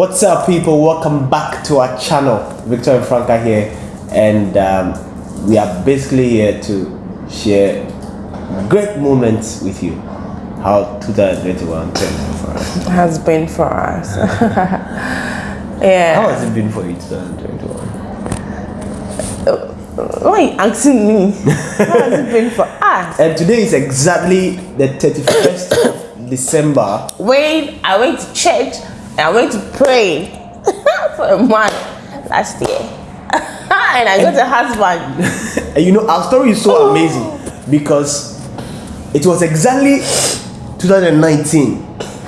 What's up, people? Welcome back to our channel. Victor and Franca here, and um, we are basically here to share great moments with you. How 2021 been for us? has been for us. yeah. How has it been for you 2021? Why are you asking me? How has it been for us? And today is exactly the 31st of December. When I went to church and I went to pray for a month last year. and I got a husband. And you know, our story is so amazing because it was exactly 2019,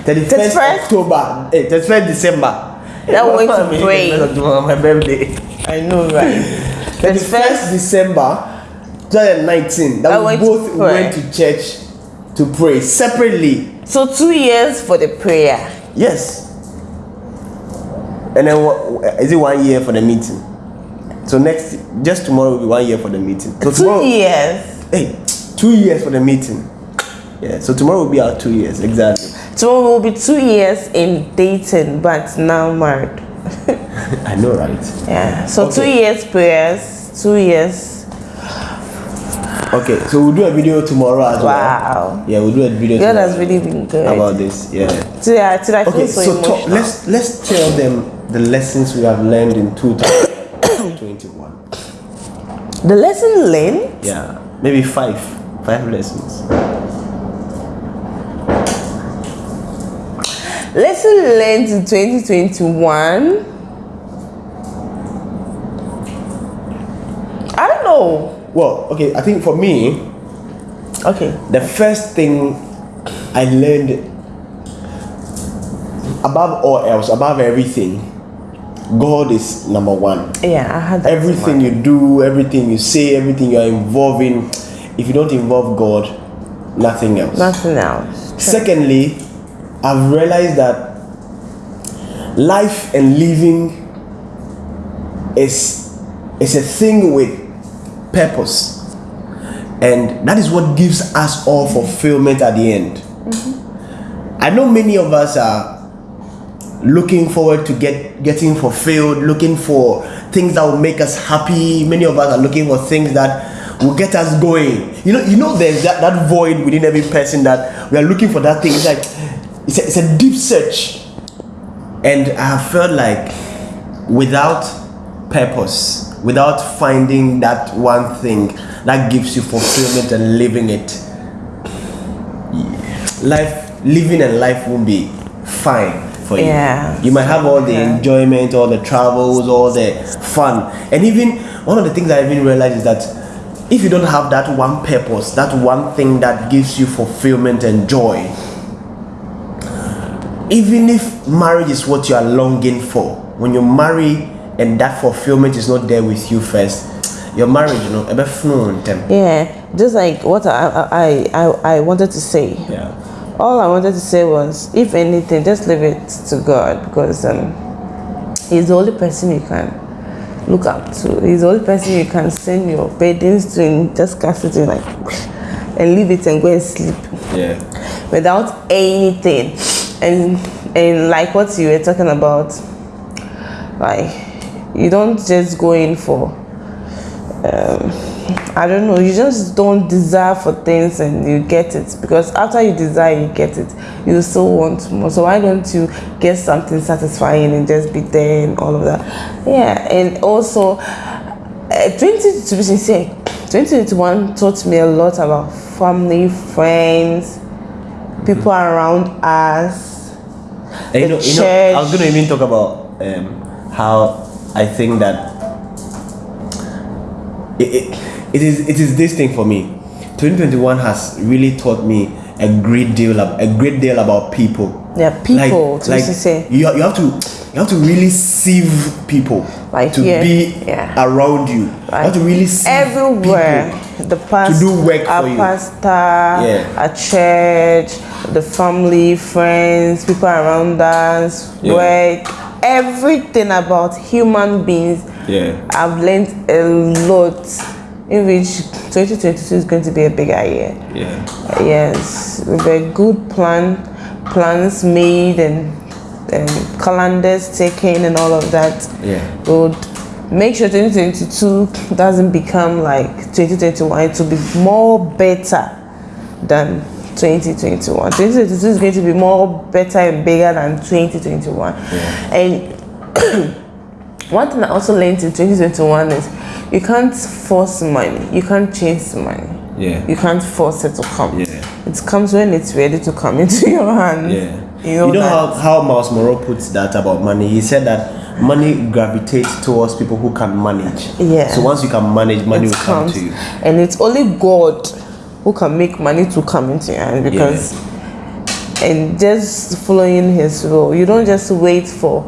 31st 31st? October, eh, 31st December. That went to time is it? pray. My birthday. I know, right? 31st December 2019 that we both went to church to pray separately. So two years for the prayer. Yes. And then wha- is it one year for the meeting? So next, just tomorrow will be one year for the meeting. So Two tomorrow, years. hey, two years for the meeting. Yeah. So tomorrow will be our two years exactly. Tomorrow will be two years in dating, but now married. I know, right? Yeah. So two years prayers, two years. Okay. So we'll do a video tomorrow as well. Wow. Yeah, we'll do a video God tomorrow has really been good. about this. Yeah. Today, today I feel so, so, talk, let's let's tell them the lessons we have learned in 2021. the lesson learned. Yeah, maybe five, five lessons. Lesson learned in 2021. I don't know. Well, okay, I think for me, Okay. the first thing I learned above all else, above everything, God is number one. Yeah, I had that Everything you do, everything you say, everything you are involved in, if you don't involve God, nothing else. Nothing else. Secondly, I've realized that life and living is is a thing with purpose. And that is what gives us all fulfillment at the end. Mm-hmm. I know many of us are looking forward to get getting fulfilled, looking for things that will make us happy. Many of us are looking for things that will get us going. You know, you know, there's that, that void within every person that we are looking for that thing. It's like it's a, it's a deep search, and I have felt like without purpose, without finding that one thing that gives you fulfillment and living it, life living and life won't be fine for you. Yeah. You might have all the Yeah. enjoyment, all the travels, all the fun. And even one of the things I even realized is that if you don't have that one purpose, that one thing that gives you fulfillment and joy, even if marriage is what you are longing for, when you marry and that fulfillment is not there with you first, your marriage, you know, ebe funu ntem. Yeah, just like what I I, I I wanted to say. Yeah. All I wanted to say was, if anything, just leave it to God because um, He's the only person you can look up to. He's the only person you can send your burdens to and just cast it in like and leave it and go and sleep Yeah. without anything. And and like what you were talking about, like you don't just go in for um, I don't know, you just don't desire for things and you get it because after you desire, you get it, you still want more. So, why don't you get something satisfying and just be there and all of that? Yeah, and also, uh, 20 to be sincere, 2021 taught me a lot about family, friends, people around us. And you know, you know, I was going to even talk about um, how I think that it, it, it is it is this thing for me. 2021 has really taught me a great deal ab- a great deal about people. Yeah, people, to be sincere. you, you have to you have to really sieve people Like to here, be yeah. around you. you have to really sieve everywhere people. the pastor do work our for you. pastor Yeah. a church the family friends people around us Yeah. work everything about human beings Yeah. i've learned a lot in which 2022 is going to be a bigger year Yeah. yes with a good plan plans made and um, calendars taken and all of that. Yeah. Would make sure 2022 doesn't become like 2021. It will be more better than 2021. 2022 is going to be more better and bigger than 2021. Yeah. And one thing I also learned in 2021 is you can't force money. You can't chase money. Yeah. You can't force it to come. Yeah. It comes when it's ready to come into your hands. Yeah. You know, You know how, how Myles Munroe puts that about money? He said that money gravitates towards people who can manage. Yeah. So once you can manage, money it will come comes. to you. And it's only God who can make money to come into your hand because and just following his will. You don't just wait for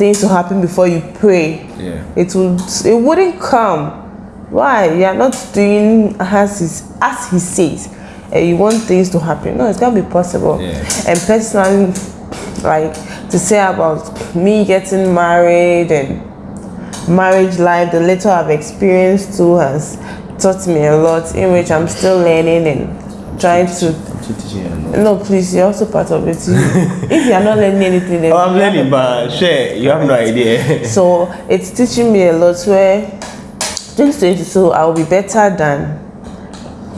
things to happen before you pray. Yeah. It would it wouldn't come. Why? You are not doing as he, as he says. And you want things to happen. No, it's gonna be possible. Yeah. And personally like to say about me getting married and marriage life, the little I've experienced too has taught me a lot in which I'm still learning and trying to I'm still teaching you no please you're also part of it. If you're not learning anything then Oh, I'm learning, but share, you have no idea. so it's teaching me a lot where 2022 I'll be better than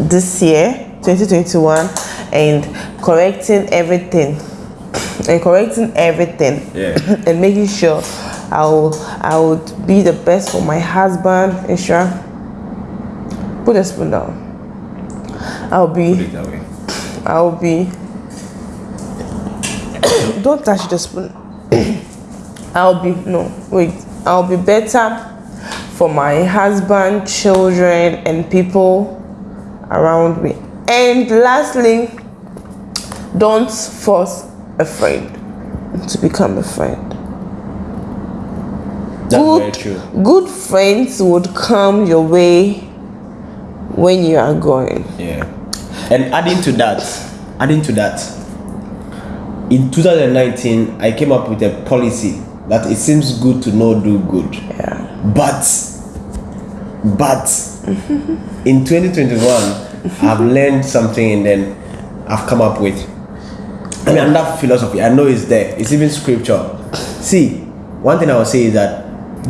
this year 2021 and correcting everything. And correcting everything. Yeah. and making sure I will I would be the best for my husband Isha. Put the spoon down I'll be that way. I'll be. Don't touch the spoon. I'll be no wait. I'll be better for my husband, children, and people around me. And lastly, don't force a friend to become a friend. That's very Good, true. good friends would come your way when you are going. Yeah. And adding to that, adding to that, in 2019, I came up with a policy that it seems good to know do good. Yeah. But, but, in 2021, I've learned something and then I've come up with. I mean, that philosophy. I know it's there. It's even scripture. See, one thing I will say is that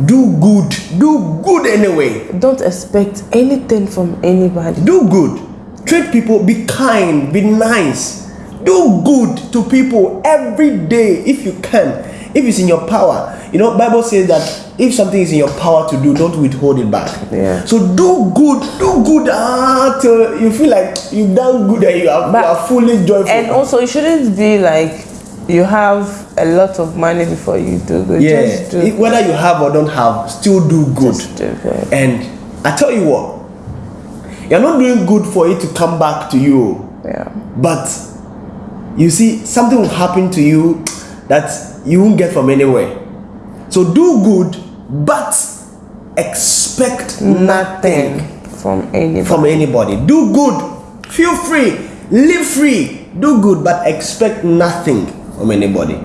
do good, do good anyway. Don't expect anything from anybody. do good treat people be kind be nice. Do good to people every day if you can. If it's in your power. You know bible says that if something is in your power to do don't withhold it back. Yeah. so do good do good till you feel like you've done good and you are, But- you are fully joyful. And also, it shouldn't be like you have a lot of money before you do good. yeah. Just do, It- whether you have or don't have still do good. just do good. and i tell you what you're not doing good for it to come back to you Yeah. But you see, something will happen to you that you won't get from anywhere. So do good, but expect nothing from anybody. from anybody. Do good, feel free, live free, do good, but expect nothing from anybody.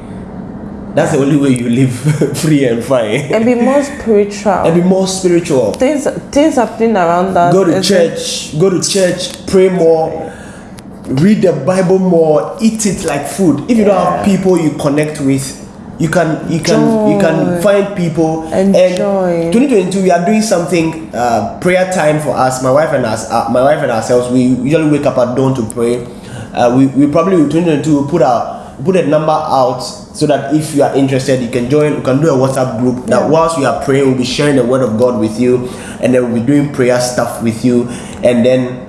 That's the only way you live free and fine. and be more spiritual. And be more spiritual. things things happening around us. go to church go to church pray more read the bible more eat it like food if you don't have people you connect with you can you can you can find people Enjoy. and 2022 we are doing something uh, prayer time for us my wife and us uh, my wife and ourselves we usually wake up at dawn to pray uh, we, we probably in 2022 will put our put a number out so that if you are interested you can join we can do a whatsapp group that Yeah. whilst we are praying we'll be sharing the word of god with you and then we'll be doing prayer stuff with you and then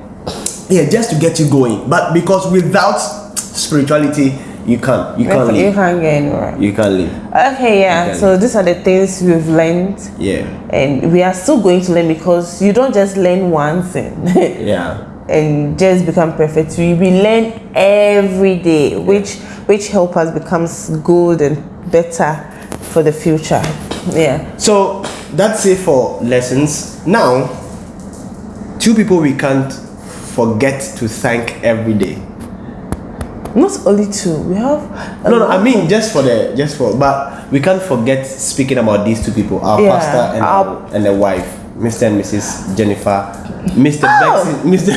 yeah just to get you going but because without spirituality you can't you can't You can't get anywhere. you can't live Okay, yeah. So these are the things we've learned, yeah and we are still going to learn because you don't just learn one thing. yeah and just become perfect. We, we learn every day, which which help us becomes good and better for the future. Yeah. So that's it for lessons. Now, two people we can't forget to thank every day. Not only two, we have. No, no, I mean just for the just for, but we can't forget speaking about these two people, our Yeah, pastor and our- our, and the wife. Mr. and Mrs. Jennifer, Mr. Oh. Bexon, Mr.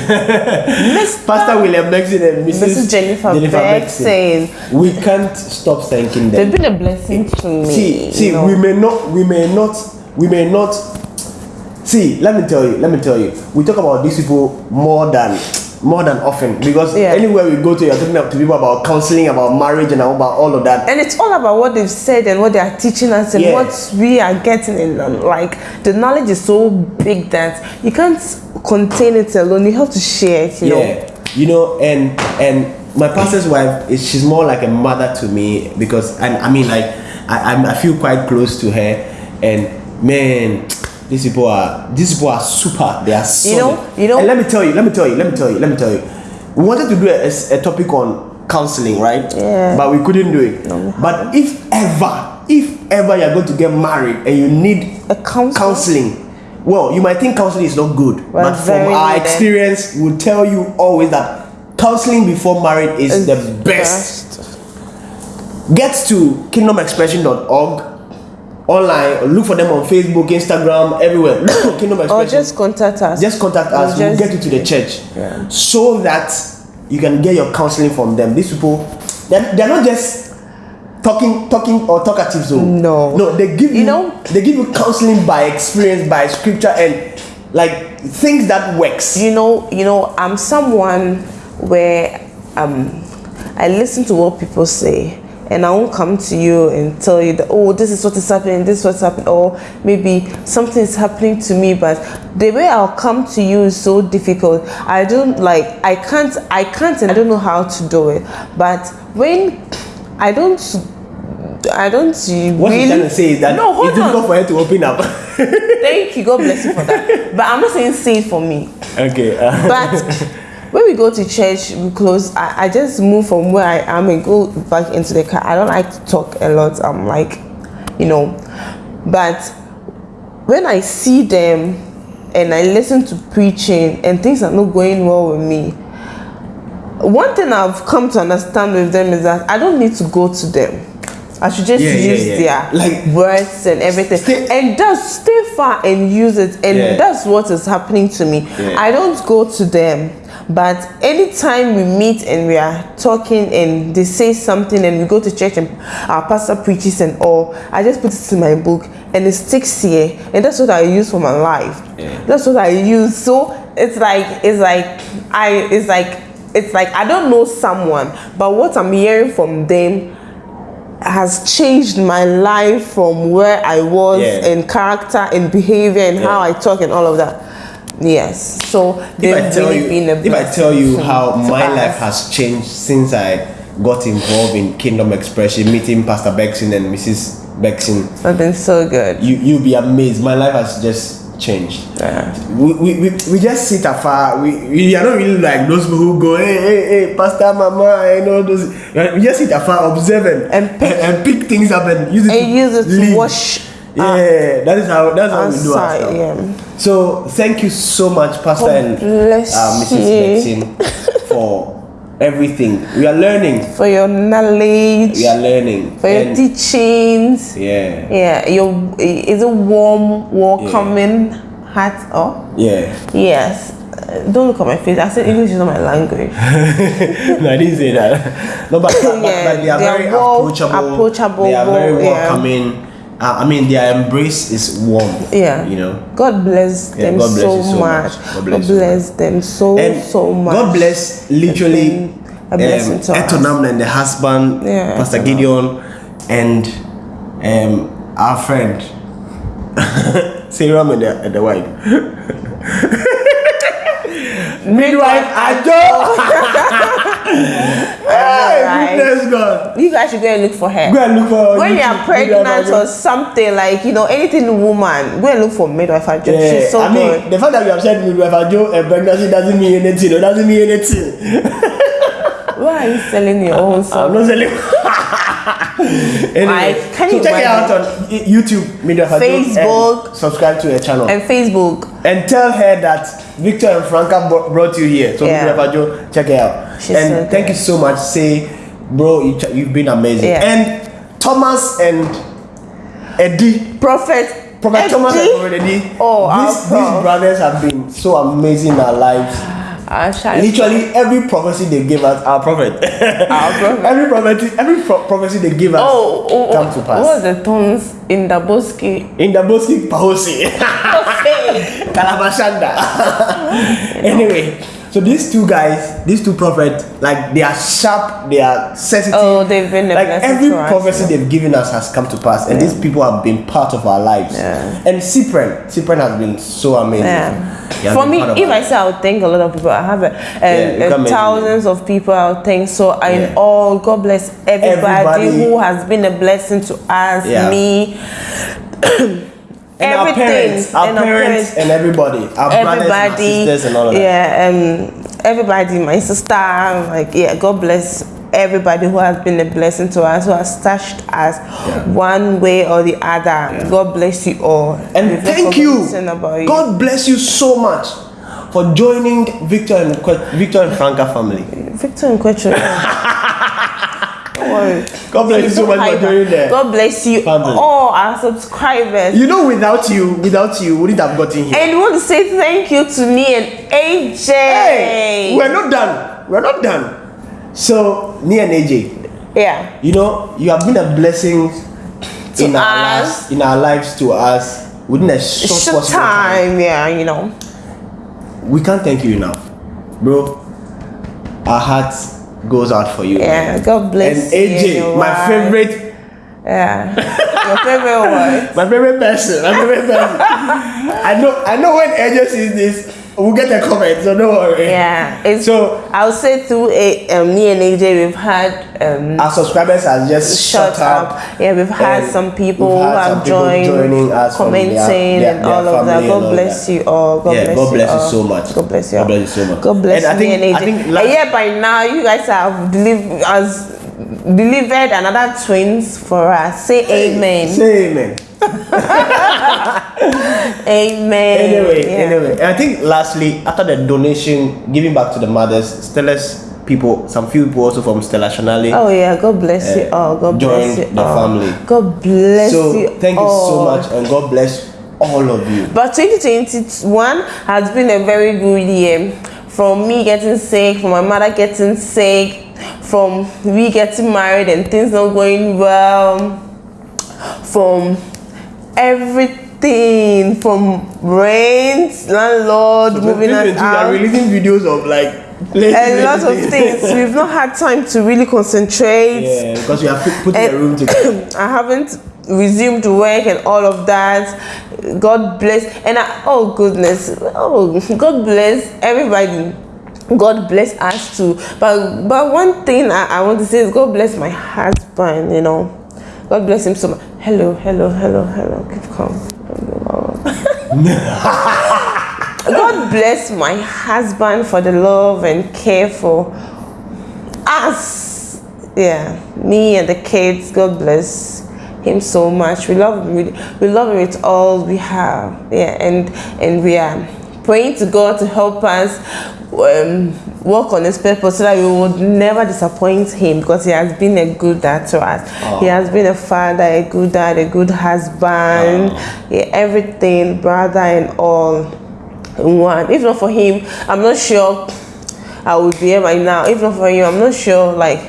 Mr. Pastor William Bexon and Mrs. Mrs. Jennifer, Bexon. We can't stop thanking them. They've been a blessing to me. see see know. we may not we may not we may not see let me tell you let me tell you we talk about these people more than more than often. Because Yeah. anywhere we go to you're talking to people about counseling about marriage and about all of that. And it's all about what they've said and what they are teaching us and Yeah. what we are getting in um, like the knowledge is so big that you can't contain it alone. You have to share it you know? Yeah you know and and my pastor's wife is she's more like a mother to me because and i mean like i i feel quite close to her and man these people are these people are super they are solid. You know- you know- and let me tell you let me tell you let me tell you let me tell you we wanted to do a, a topic on counseling right Yeah. but we couldn't do it but if ever if ever you're going to get married and you need A counselor? counseling well you might think counseling is not good Well, but from our needed. experience we will tell you always that counseling before marriage is It's the best. Get to kingdomexpression.org online or look for them on Facebook, Instagram, everywhere. Kingdom or just contact us Just contact us. We'll We'll get you to the church Yeah. so that you can get your counseling from them. These people, they're, they're not just talking, talking or talkative. So No. no, they give you, You know- they give you counseling by experience, by scripture, and like things that works. you know you know i'm someone where um i listen to what people say and i won't come to you and tell you that oh this is what is happening this is what's happening or maybe something is happening to me but the way i'll come to you is so difficult i don't like i can't i can't and i don't know how to do it but when i don't I don't really. What you're trying to say is that no, hold it's difficult on. for her to open up. Thank you. God bless you for that. But I'm not saying say it for me. okay. uh, But when we go to church, we close. I, I just move from where I am and go back into the car. I don't like to talk a lot. I'm like, you know, but when I see them and I listen to preaching and things are not going well with me, one thing I've come to understand with them is that I don't need to go to them. I should just Yeah, yeah, use yeah. their Like- words and everything, Stay- and just stay far and use it. And Yeah. that's what is happening to me. Yeah. I don't go to them, but anytime we meet and we are talking and they say something and we go to church and our pastor preaches and all, I just put it in my book and it sticks here, and that's what I use for my life. Yeah. That's what I use. So it's like it's like I it's like it's like I don't know someone, but what I'm hearing from them has changed my life from where I was Yeah. in character and behavior and how I talk and all of that. Yes. So if they've I tell really you, been a if I tell you blessing how to my us. life has changed since I got involved in Kingdom Expression, meeting Pastor Bexon and Mrs. Bexon, It's been so good. you you'll be amazed. My life has just changed. Yeah. We, we, we, we just sit afar. We, we are not really like those people who go, hey, hey, hey, Pastor, Mama, and all those. We just sit afar, observing and, And pick- and, pick things up and use it And to use it to lead. wash Yeah, that is how that's how we do our stuff. Yeah. So thank you so much, Pastor and uh, Mrs. Bexon, for everything. We are learning. For your knowledge, We are learning. for your And- teachings. yeah, Yeah, your is a warm, welcoming heart. Oh, yeah. yes. Uh, Don't look at my face. I said English is not my language. no, I didn't say that. No, but, but, Yeah, but they are they very warm, approachable. approachable, They are very warm, yeah. I mean, their embrace is warm. Yeah. You know. God bless Yeah, them God bless so, so much. much. God God bless bless, you them so And so much. God bless literally a blessing to. Etonam and the husband, Yeah, Pastor Etonam. Gideon, and um, our friend Sarah and the, and the wife. Midwife Ajo. hey, goodness God. You guys should go and look for her. Go and look for her. when you're pregnant or something like you know anything woman, go and look for midwife. Ajo. Yeah, She's so I mean, good. the fact that you have said midwife Ajo and pregnancy doesn't mean anything. It doesn't mean anything. Why are you selling your own I'm not selling. anyway, can so you check it out on YouTube, Fajo, Facebook. and subscribe to her channel, and, Facebook. And tell her that Victor and Franca bro- brought you here. So Yeah. Media Fajo, check it out. She's and so thank you so much. Say, bro, you, you've been amazing. Yeah. And Thomas and Eddie, Prophet Prophet Thomas and Prophet Eddie. Oh, these, these brothers have been so amazing in our lives. Literally every prophecy they gave us, our prophet. Our prophet. every prophecy, every pro- prophecy they give us Oh, oh, come to oh, pass. what was the tones in the Boski? In the Boski Pahosi. Kalabashanda. anyway, so these two guys, these two prophets, like they are sharp, they are sensitive. Oh, they've been a like every to us, prophecy they've given us has come to pass, and these people have been part of our lives. Yeah. And Cyprian, Cyprian has been so amazing. Yeah. For me, if I say I would thank a lot of people, I have a, Yeah, a, a thousands of people I would thank. So I Yeah. all God bless everybody, Everybody. who has been a blessing to us, Yeah. me. and our parents, our and our parents, and everybody, our brothers and everybody, sisters and all of that. yeah, um, everybody, my sister, like yeah, God bless everybody who has been a blessing to us, who has touched us one way or the other. God bless you all. And We've thank you. You. God bless you so much for joining Victor and Victor and Franca family. Victor and Quetro. Worry. God bless you so much for joining that. there. God bless you Family. all our subscribers. You know, without you, without you, wouldn't have gotten here. and we want to say thank you to me and AJ. Hey, we're not done. We're not done. So, me and AJ, yeah. you know, you have been a blessing To in our lives, in our lives to us within a short, Short time. time, yeah, you know. We can't thank you enough, bro. Our hearts goes out for you. Yeah, man. God bless And you and AJ, your my wife. favorite, Yeah. Your favorite word. my favorite person, my favorite person. I know, I know when AJ sees this, we'll get a comment, so don't worry. Yeah. It's So- I'll say through a, um, me and AJ we've had um Our subscribers have just shut shut up. up. Yeah, we've had some people we've who had have joined, joining us commenting, their- their- and their all of that. God bless that. you all. God Yeah, bless God you bless you all. so much. God bless you. God bless you so much. God bless And I me think- and AJ. I think yeah, by now you guys have delivered as delivered another twins for us. Say amen. Say amen. Amen. Anyway, Yeah. anyway, and I think lastly, after the donation, giving back to the mothers, Stella's people, some few people also from Stella Shanali. Oh yeah, God bless you Uh, all. God bless you the all. family. God bless so you. thank you so much, and God bless all of you. But 2021 has been a very good year. From me getting sick, from my mother getting sick, from we getting married and things not going well, from everything, from rent, landlord moving us 2022, they are releasing videos of like A lot of things. We've not had time to really concentrate. Yeah, because we are put, putting eh, room together. I haven't resumed work and all of that. God bless and I, oh goodness, oh God bless everybody. God bless us too. But but one thing I, I want to say is God bless my husband. You know, God bless him so much. Hello, hello, hello, hello. Keep calm. God bless my husband for the love and care for us. Yeah, me and the kids. God bless him so much. We love him. We, we love him with all we have. Yeah, and and we are praying to God to help us um, work on His purpose so that we would never disappoint Him because He has been a good dad to us. He has been a father, a good dad, a good husband, yeah, everything, brother, and all in one. If not for Him, I'm not sure I would be here by now. If not for you, I'm not sure like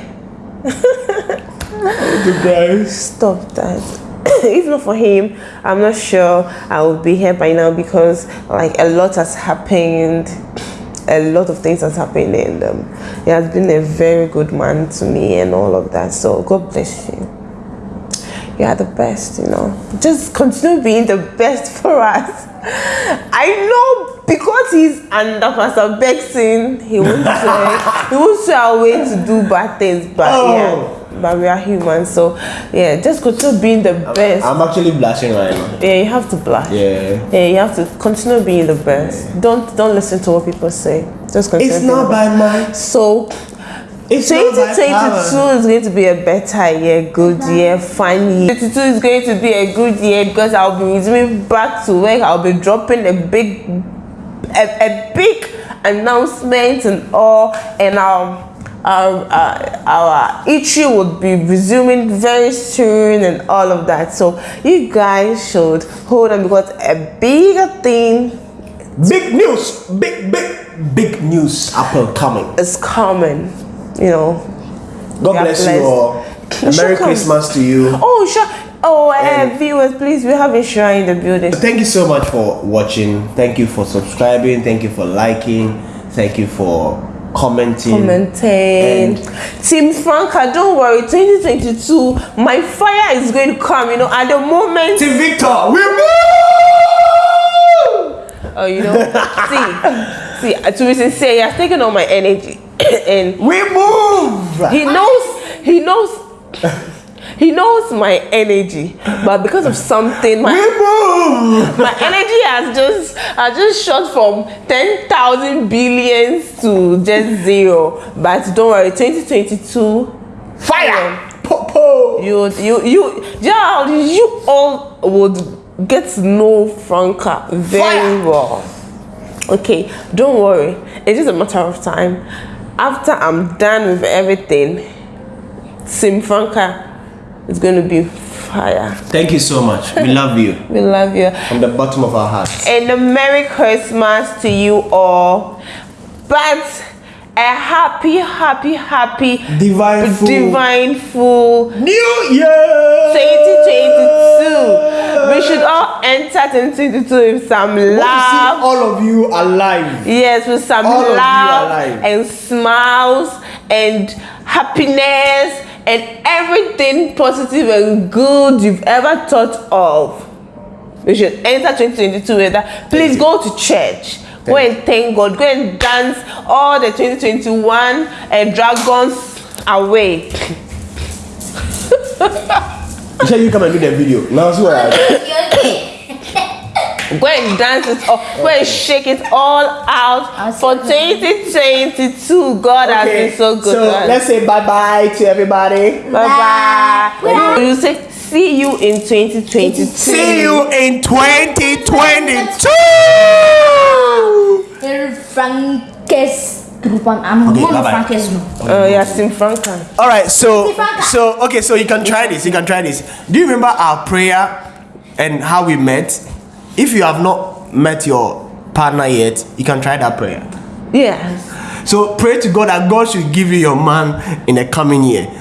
stop that. if not for him, I'm not sure I would be here by now because like a lot has happened. A lot of things has happened and um, he has been a very good man to me and all of that. So God bless you. You are the best, you know. Just continue being the best for us. I know because he's under Pastor Bexon, he won't say he won't say our way to do bad things, but Oh. yeah. But we are human, so yeah, just continue being the best. I'm actually blushing right now. yeah, you have to blush. Yeah. Yeah, you have to continue being the best. Don't don't listen to what people say. Just continue. It's not the by might. best. so It's not by 2022 is going to be a better year, good year, fun year. 2022 is going to be a good year because I'll be resuming back to work. I'll be dropping a big, a, a big announcement and all, and I'll our, uh, our eatery would be resuming very soon and all of that. So you guys should hold on because a bigger thing Big news, big, big, big news upcoming. coming. It's coming. You know. God bless you all. And Merry. Christmas to you. Oh sure. Oh, uh, viewers, please, we have a shrine in the building. Thank you so much for watching. Thank you for subscribing. Thank you for liking. Thank you for commenting. commenting. Team Franca, don't worry, 2022, my fire is going to come. You know, at the moment, Team Victor, we move! oh, you know, see, see, to be sincere, he has taken all my energy, and We move! he knows, he knows. He knows my energy, but because of something, my, my energy has just has just shot from ten thousand billions to just zero. But don't worry, twenty twenty two Fire! Popo! you you you yeah you all would get to know Franca very Fire. well. Okay, don't worry. It's just a matter of time. After I'm done with everything, Sim Franca is going to be fire. Thank you so much. We love you We love you. from the bottom of our hearts. And a Merry Christmas to you all. But a happy, happy, happy, Divine full. divine full New Year! 2022. We should all enter 2022 with some love. all of you alive. Yes, with some All love and smiles and happiness and everything positive and good you've ever thought of. We should enter 2022 with that. Please you. go to church. Go Thank and thank God. Go and dance all the 2021 and dragons away. You said you come and do the video. Now see what I Go and dance it all. Go and shake it all out for 2022. God has been so good. So to let's say bye bye to everybody. Bye bye. You say see you in 2022. See you in 2022. Frankes Grupan. I'm Okay, one of bye-bye. Frankes group. Oh yeah, Sim Franca. All right, so so okay, so you can try this. You can try this. Do you remember our prayer and how we met? If you have not met your partner yet, you can try that prayer. Yes. So pray to God that God should give you your man in the coming year.